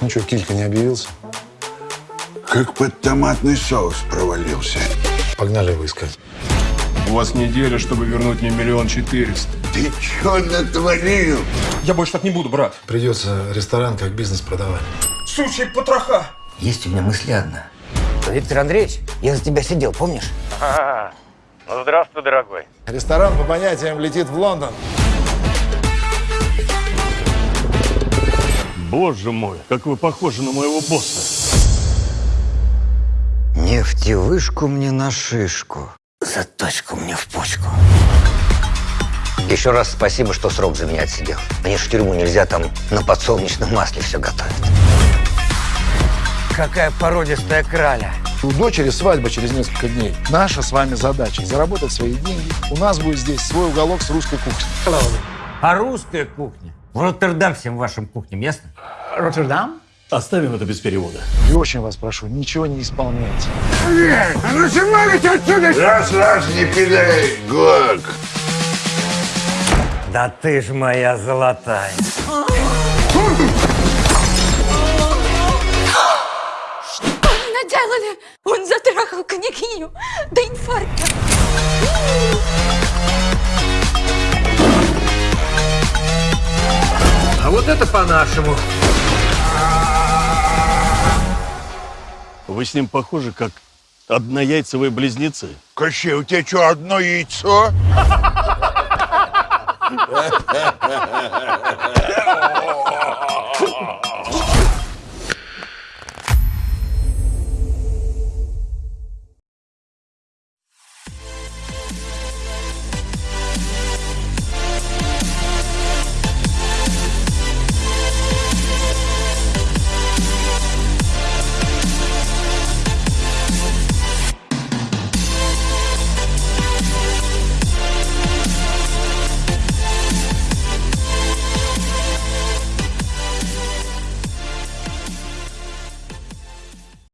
Ну что, Килька не объявился? Как под томатный соус провалился. Погнали его искать. У вас неделя, чтобы вернуть мне миллион четыреста. Ты чё натворил? Я больше так не буду, брат. Придется ресторан как бизнес продавать. Сучий потроха. Есть у меня мысль одна. Виктор Андреевич, я за тебя сидел, помнишь? Ну, здравствуй, дорогой. Ресторан по понятиям летит в Лондон. Боже мой, как вы похожи на моего босса. Нефтевышку мне на шишку. Заточку мне в почку. Еще раз спасибо, что срок за меня отсидел. Мне ж в тюрьму нельзя, там на подсолнечном масле все готовят. Какая породистая краля. У дочери свадьба через несколько дней. Наша с вами задача – заработать свои деньги. У нас будет здесь свой уголок с русской кухней. А русская кухня? В Роттердам всем вашим кухням, ясно? Роттердам? Оставим это без перевода. И очень вас прошу, ничего не исполняйте. А ну снимайте отсюда! Раз, раз, не пидай, Гок. Да ты ж моя золотая. наделали? Он затрахал княгиню до инфаркта. Вот это по-нашему. Вы с ним похожи, как однояйцевые близнецы. Кощей, у тебя что, одно яйцо?